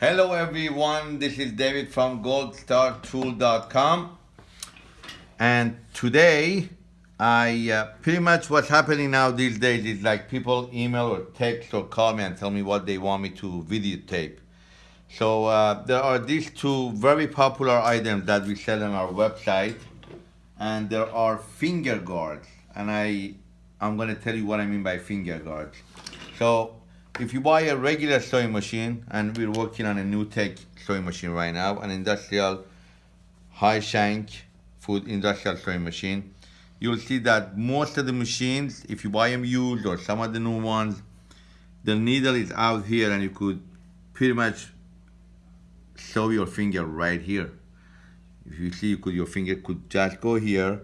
Hello everyone, this is David from goldstartool.com and today I uh, pretty much what's happening now these days is like people email or text or call me and tell me what they want me to videotape. So uh, there are these two very popular items that we sell on our website and there are finger guards and I I'm gonna tell you what I mean by finger guards. So if you buy a regular sewing machine, and we're working on a new tech sewing machine right now, an industrial high shank food industrial sewing machine, you'll see that most of the machines, if you buy them used or some of the new ones, the needle is out here and you could pretty much sew your finger right here. If you see, you could, your finger could just go here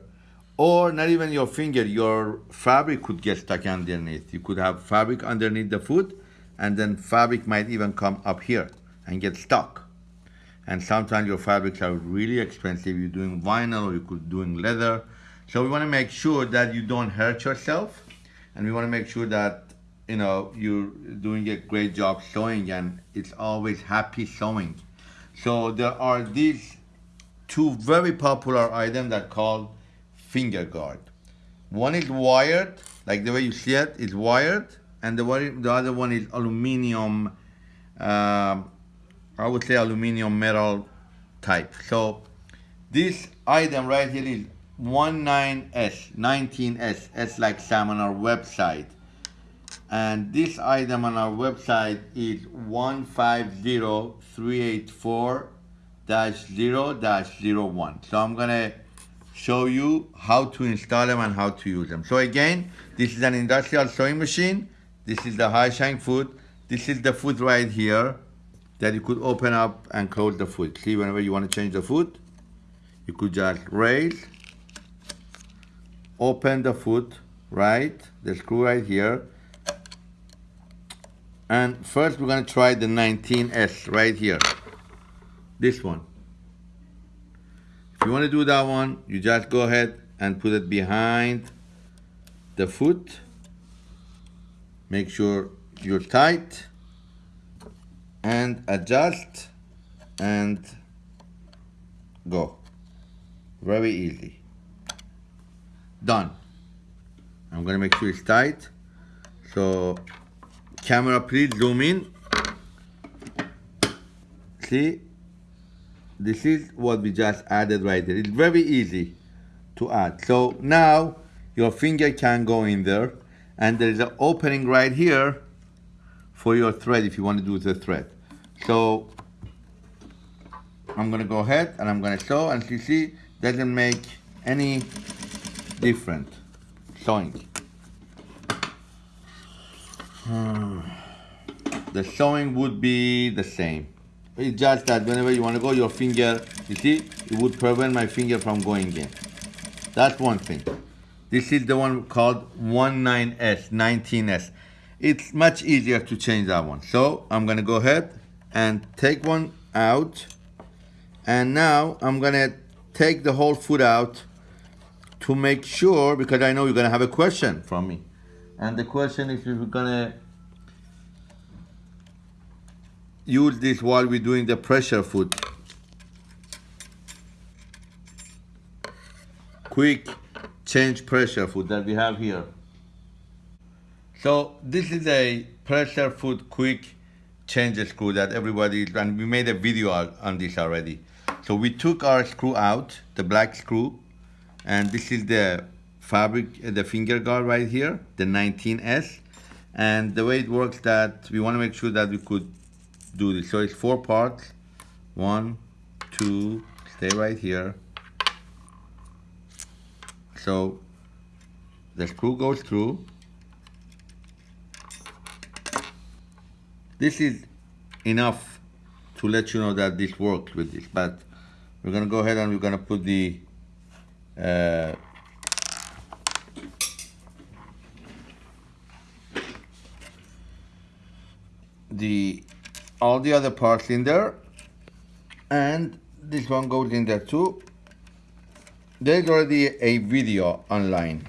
or not even your finger, your fabric could get stuck underneath. You could have fabric underneath the foot and then fabric might even come up here and get stuck. And sometimes your fabrics are really expensive. You're doing vinyl or you could doing leather. So we want to make sure that you don't hurt yourself and we want to make sure that you know you're doing a great job sewing and it's always happy sewing. So there are these two very popular items that called finger guard. One is wired, like the way you see it, is wired, and the, the other one is aluminum, uh, I would say aluminum metal type. So this item right here is 19S, 19S, S like Sam on our website. And this item on our website is 150384-0-01. So I'm gonna show you how to install them and how to use them. So again, this is an industrial sewing machine. This is the high shank foot. This is the foot right here that you could open up and close the foot. See, whenever you want to change the foot, you could just raise, open the foot, right? The screw right here. And first we're gonna try the 19S right here. This one. If you want to do that one, you just go ahead and put it behind the foot. Make sure you're tight and adjust and go. Very easy. Done. I'm gonna make sure it's tight. So camera please zoom in. See, this is what we just added right there. It's very easy to add. So now your finger can go in there and there's an opening right here for your thread if you want to do the thread. So I'm gonna go ahead and I'm gonna sew and you see doesn't make any different sewing. The sewing would be the same. It's just that whenever you want to go, your finger, you see, it would prevent my finger from going in. That's one thing. This is the one called 19S, 19S. It's much easier to change that one. So I'm gonna go ahead and take one out. And now I'm gonna take the whole foot out to make sure, because I know you're gonna have a question from me. And the question is if you're gonna use this while we're doing the pressure foot. Quick change pressure foot that we have here. So this is a pressure foot quick change screw that everybody, and we made a video on this already. So we took our screw out, the black screw, and this is the fabric, uh, the finger guard right here, the 19S. And the way it works that we want to make sure that we could do this. So it's four parts. One, two, stay right here. So the screw goes through. This is enough to let you know that this works with this, but we're gonna go ahead and we're gonna put the uh, the all the other parts in there and this one goes in there too there's already a video online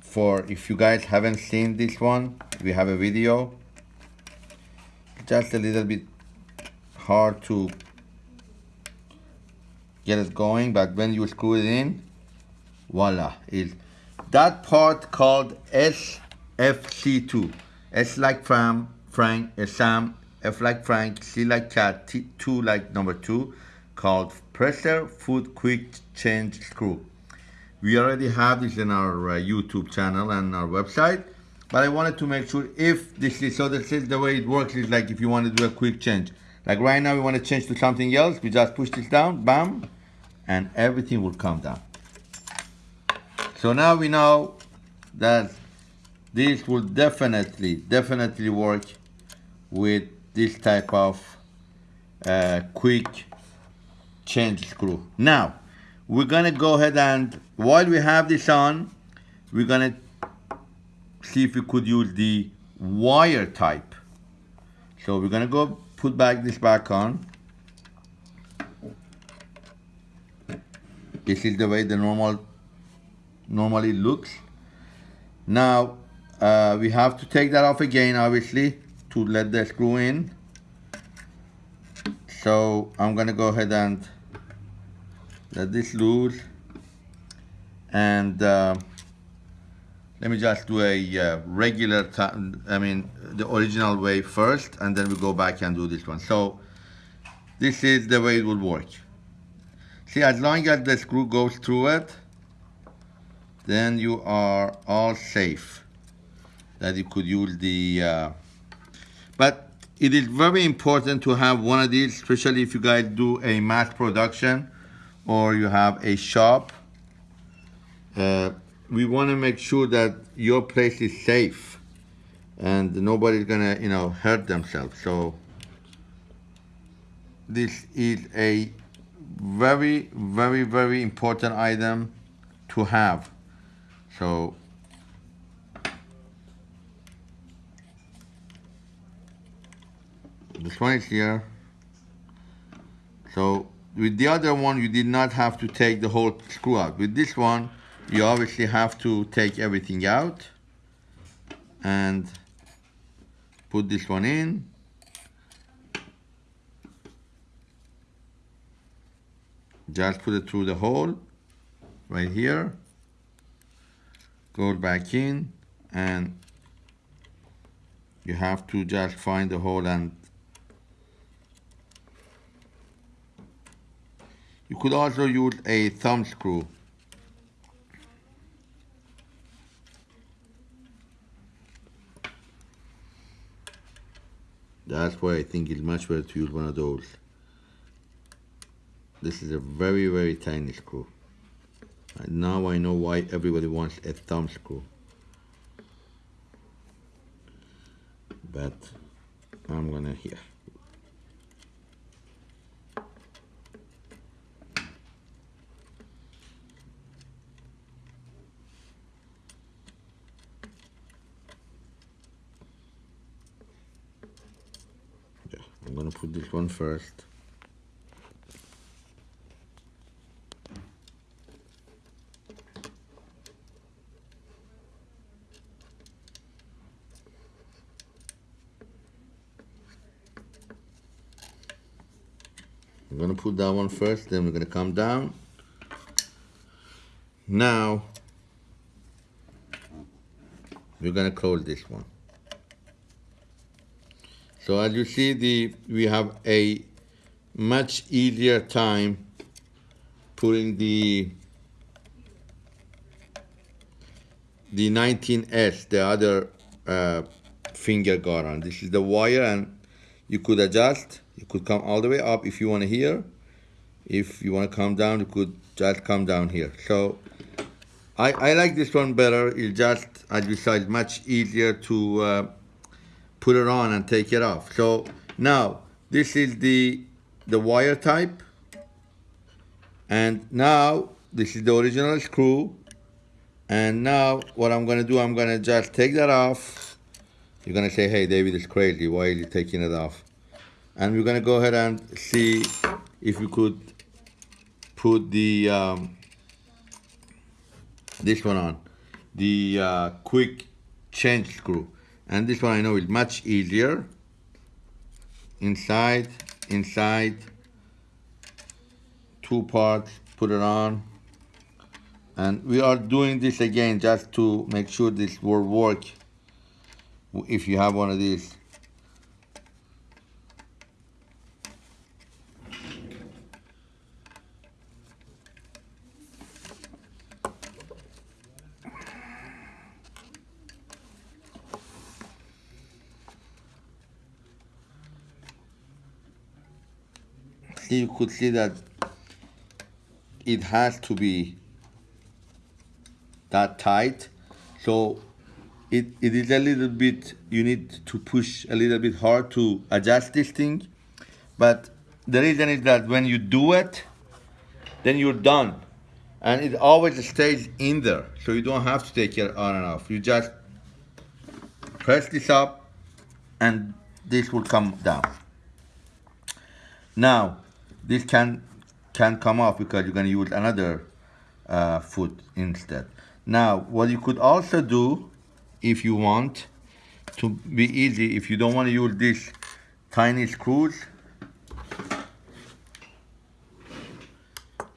for if you guys haven't seen this one we have a video just a little bit hard to get it going, but when you screw it in, voila, is that part called SFC2. S like Fram, Frank, uh, Sam, F like Frank, C like cat, T, 2 like number 2, called pressure foot quick change screw. We already have this in our uh, YouTube channel and our website, but I wanted to make sure if this is, so this is the way it works is like if you want to do a quick change. Like right now we want to change to something else, we just push this down, bam, and everything will come down. So now we know that this will definitely, definitely work with this type of uh, quick change screw. Now, we're gonna go ahead and, while we have this on, we're gonna see if we could use the wire type. So we're gonna go put back this back on. This is the way the normal normally looks. Now uh, we have to take that off again obviously to let the screw in. So I'm gonna go ahead and this loose and uh, let me just do a uh, regular time I mean the original way first and then we go back and do this one. So this is the way it would work. See as long as the screw goes through it then you are all safe. That you could use the uh, but it is very important to have one of these especially if you guys do a mass production or you have a shop uh, we want to make sure that your place is safe and nobody's gonna you know hurt themselves. So this is a very very very important item to have. So this one is here. So with the other one you did not have to take the whole screw out. With this one you obviously have to take everything out and put this one in. Just put it through the hole right here. Go back in and you have to just find the hole and you could also use a thumb screw That's why I think it's much better to use one of those. This is a very, very tiny screw. And now I know why everybody wants a thumb screw. But I'm gonna here. I'm gonna put this one first. I'm gonna put that one first, then we're gonna come down. Now, we're gonna close this one. So as you see, the we have a much easier time putting the the 19S, the other uh, finger guard on. This is the wire and you could adjust. You could come all the way up if you want to here. If you want to come down, you could just come down here. So I, I like this one better. It's just, as you saw, it's much easier to uh, put it on and take it off. So now this is the the wire type. And now this is the original screw. And now what I'm gonna do I'm gonna just take that off. You're gonna say hey David is crazy. Why are you taking it off? And we're gonna go ahead and see if we could put the um, this one on. The uh, quick change screw and this one I know is much easier. Inside inside. Two parts put it on. And we are doing this again just to make sure this will work. If you have one of these you could see that it has to be that tight. So it, it is a little bit you need to push a little bit hard to adjust this thing. But the reason is that when you do it then you're done. And it always stays in there. So you don't have to take it on and off. You just press this up and this will come down. Now this can can come off because you're going to use another uh, foot instead. Now what you could also do if you want to be easy if you don't want to use these tiny screws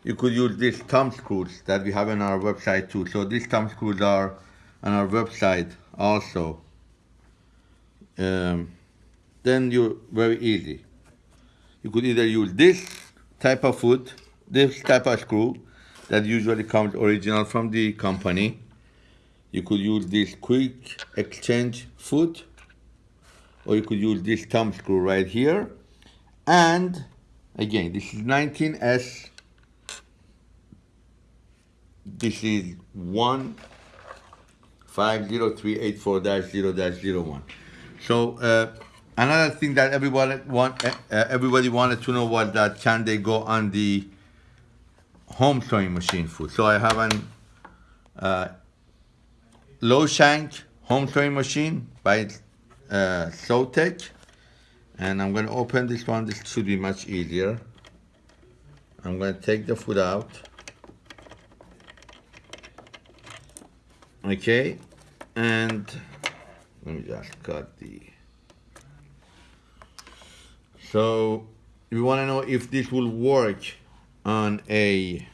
you could use these thumb screws that we have on our website too. So these thumb screws are on our website also. Um, then you're very easy you could either use this type of foot this type of screw that usually comes original from the company. You could use this quick exchange foot or you could use this thumb screw right here. And again this is 19s this is 1503840-0-01 so uh, another thing that everybody want uh, everybody wanted to know was that can they go on the home sewing machine foot so I have an uh, low shank home sewing machine by uh, Sewtech and I'm going to open this one. This should be much easier. I'm going to take the foot out. Okay. And let me just cut the so we want to know if this will work on a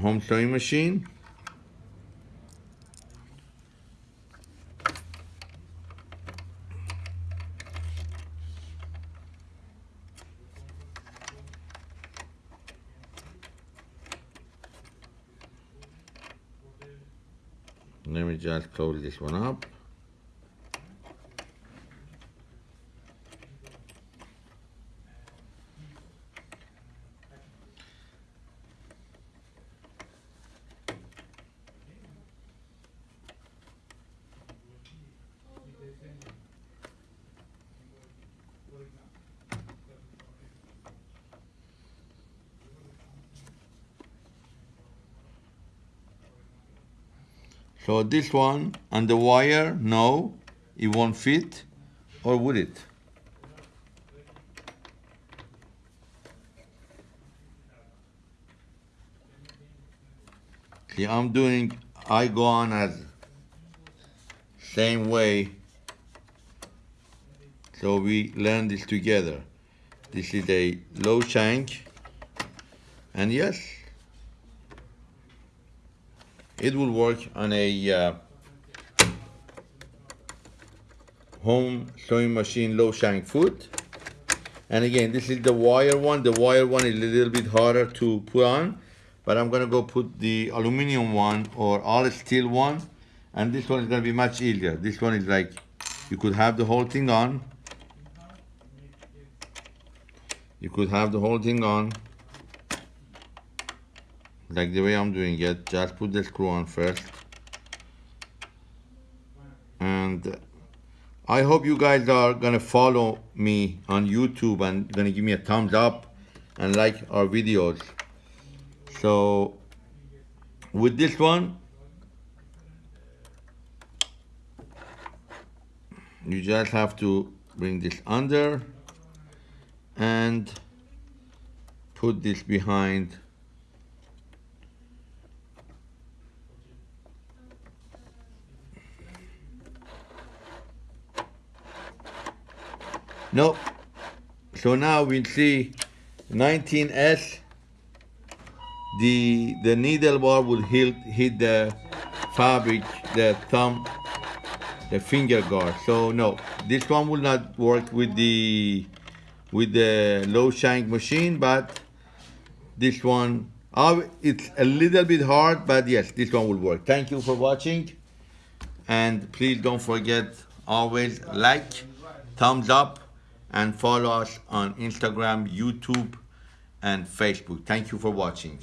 home sewing machine. Let me just close this one up. So this one and the wire, no, it won't fit, or would it? See, I'm doing, I go on as same way. So we learn this together. This is a low shank, and yes, it will work on a uh, home sewing machine low shank foot. And again this is the wire one. The wire one is a little bit harder to put on but I'm gonna go put the aluminum one or all steel one. And this one is gonna be much easier. This one is like you could have the whole thing on. You could have the whole thing on like the way I'm doing it just put the screw on first. And I hope you guys are gonna follow me on YouTube and gonna give me a thumbs up and like our videos. So with this one you just have to bring this under and put this behind Nope. So now we'll see 19S. The the needle bar will hit hit the fabric, the thumb, the finger guard. So no, this one will not work with the with the low shank machine, but this one, uh, it's a little bit hard, but yes, this one will work. Thank you for watching. And please don't forget, always like, thumbs up, and follow us on Instagram, YouTube, and Facebook. Thank you for watching.